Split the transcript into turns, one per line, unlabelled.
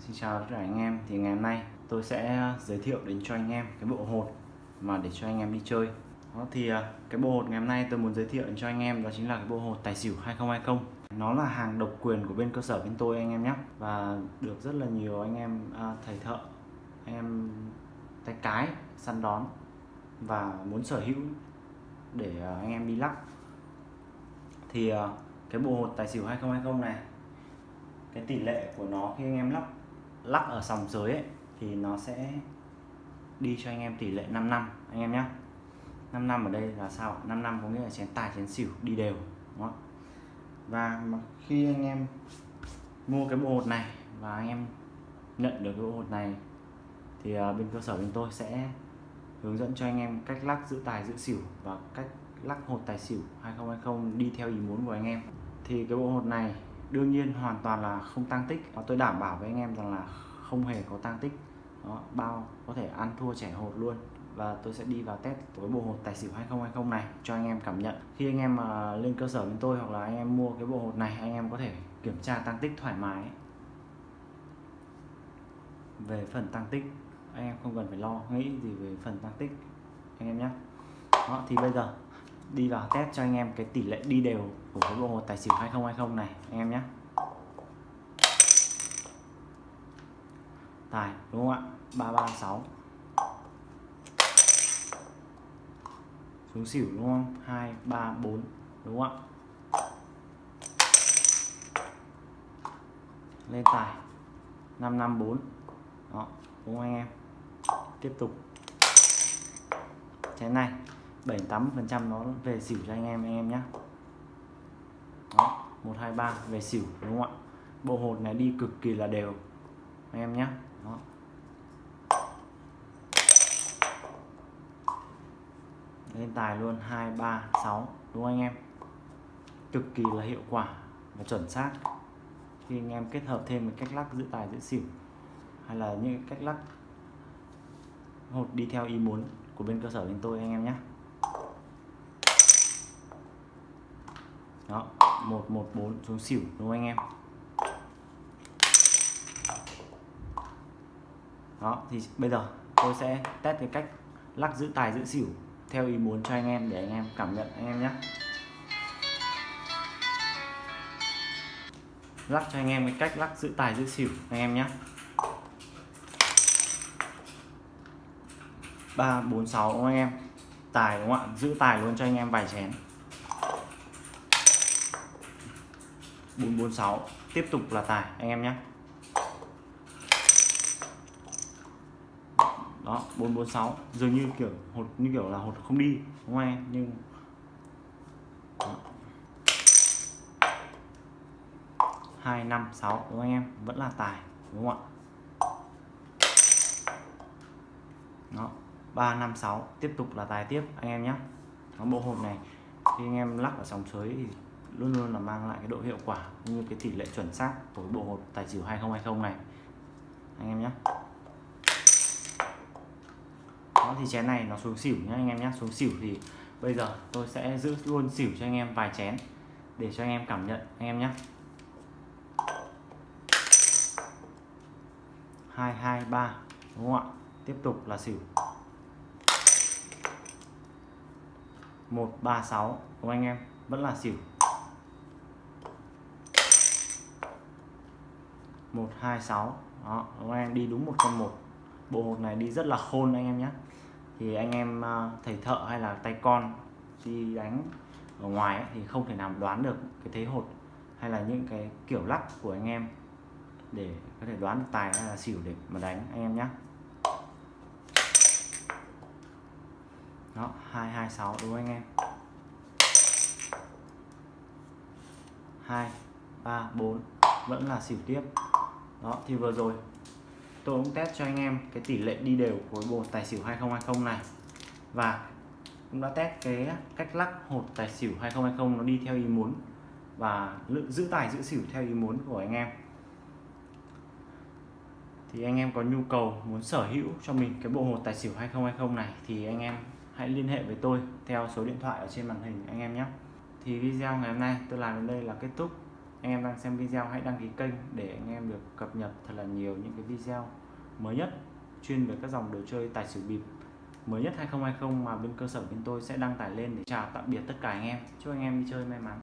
Xin chào tất cả anh em. Thì ngày hôm nay tôi sẽ ờ, giới thiệu đến cho anh em cái bộ hột mà để cho anh em đi chơi. Đó thì ờ, cái bộ hột ngày hôm nay tôi muốn giới thiệu đến cho anh em đó chính là cái bộ hột tài xỉu 2020 nó là hàng độc quyền của bên cơ sở bên tôi anh em nhé và được rất là nhiều anh em à, thầy thợ anh em tay cái săn đón và muốn sở hữu để anh em đi lắc. Thì cái bộ hột tài xỉu 2020 này cái tỷ lệ của nó khi anh em lắp lắc ở sòng dưới ấy, thì nó sẽ đi cho anh em tỷ lệ 5 năm anh em nhé 5 năm ở đây là sao 5 năm có nghĩa là chén tài chén xỉu đi đều đúng không? và khi anh em mua cái bộ hột này và anh em nhận được cái bộ hột này thì à, bên cơ sở bên tôi sẽ hướng dẫn cho anh em cách lắc giữ tài giữ xỉu và cách lắc hột tài xỉu 2020 đi theo ý muốn của anh em. Thì cái bộ hột này đương nhiên hoàn toàn là không tăng tích. Và tôi đảm bảo với anh em rằng là không hề có tăng tích. Đó, bao có thể ăn thua trẻ hột luôn. Và tôi sẽ đi vào test với bộ hột tài xỉu 2020 này cho anh em cảm nhận. Khi anh em mà lên cơ sở bên tôi hoặc là anh em mua cái bộ hột này anh em có thể kiểm tra tăng tích thoải mái. Về phần tăng tích anh em không cần phải lo. Nghĩ gì về phần tăng tích anh em nhé đó thì bây giờ đi vào test cho anh em cái tỷ lệ đi đều của cái bộ hột tài xỉu 2020 này, anh em nhé. Tài, đúng không ạ? 336 xuống xỉu, đúng không? 234 đúng không ạ? Lên tài 554 đó, đúng không anh em? Tiếp tục. Chén này. 7 8 phần trăm nó về xỉu cho anh em anh em nhé đó 123 về xỉu, đúng không ạ? Bộ hột này đi cực kỳ là đều, anh em nhé đó. Lên tài luôn 2 3 6 đúng không anh em? Cực kỳ là hiệu quả và chuẩn xác. Khi anh em kết hợp thêm với cách lắc giữ tài, giữ xỉu, hay là những cách lắc hột đi theo ý muốn của bên cơ sở bên tôi, anh em nhé đó 114 xuống xỉu, đúng không anh em? Đó, thì bây giờ tôi sẽ test cái cách lắc giữ tài, giữ xỉu theo ý muốn cho anh em để anh em cảm nhận anh em nhé. Lắc cho anh em cái cách lắc giữ tài, giữ xỉu anh em nhé. Ba, bốn, sáu anh em? Tài đúng không ạ? Giữ tài luôn cho anh em vài chén. 446 tiếp tục là tài, anh em nhé. Đó 446 dường như kiểu hột, như kiểu là hột không đi, đúng không em nhưng hai năm sáu, đúng không anh em? Vẫn là tài, đúng không ạ? Đó, ba năm sáu. Tiếp tục là tài tiếp, anh em nhé. Nó bộ hộp này. Khi anh em lắc ở sòng sới thì luôn luôn là mang lại cái độ hiệu quả như cái tỷ lệ chuẩn xác của bộ hột tài xỉu 2020 này. Anh em nhé đó, thì chén này nó xuống xỉu nhé anh em nhé xuống xỉu thì bây giờ tôi sẽ giữ luôn xỉu cho anh em vài chén để cho anh em cảm nhận, anh em nhé hai hai, ba, đúng không ạ? Tiếp tục là xỉu. 136 đúng không anh em? Vẫn là xỉu. 126 đó đúng anh em đi đúng một con một. Bộ hột này đi rất là khôn anh em nhé. Thì anh em à, thầy thợ hay là tay con đi đánh ở ngoài ấy, thì không thể nào đoán được cái thế hột hay là những cái kiểu lắc của anh em để có thể đoán được tài hay là xỉu để mà đánh anh em nhé. Đó 226 đúng không anh em? 2 3 4 vẫn là xỉu tiếp đó, thì vừa rồi tôi cũng test cho anh em cái tỷ lệ đi đều của bộ tài xỉu 2020 này. Và cũng đã test cái cách lắc hột tài xỉu 2020 nó đi theo ý muốn và giữ tài, giữ xỉu theo ý muốn của anh em. Thì anh em có nhu cầu muốn sở hữu cho mình cái bộ hột tài xỉu 2020 này thì anh em hãy liên hệ với tôi theo số điện thoại ở trên màn hình anh em nhé. Thì video ngày hôm nay tôi làm đến đây là kết thúc anh em đang xem video, hãy đăng ký kênh để anh em được cập nhật thật là nhiều những cái video mới nhất chuyên về các dòng đồ chơi tài xỉu bịp. Mới nhất 2020 mà bên cơ sở bên tôi sẽ đăng tải lên để chào tạm biệt tất cả anh em. Chúc anh em đi chơi may mắn.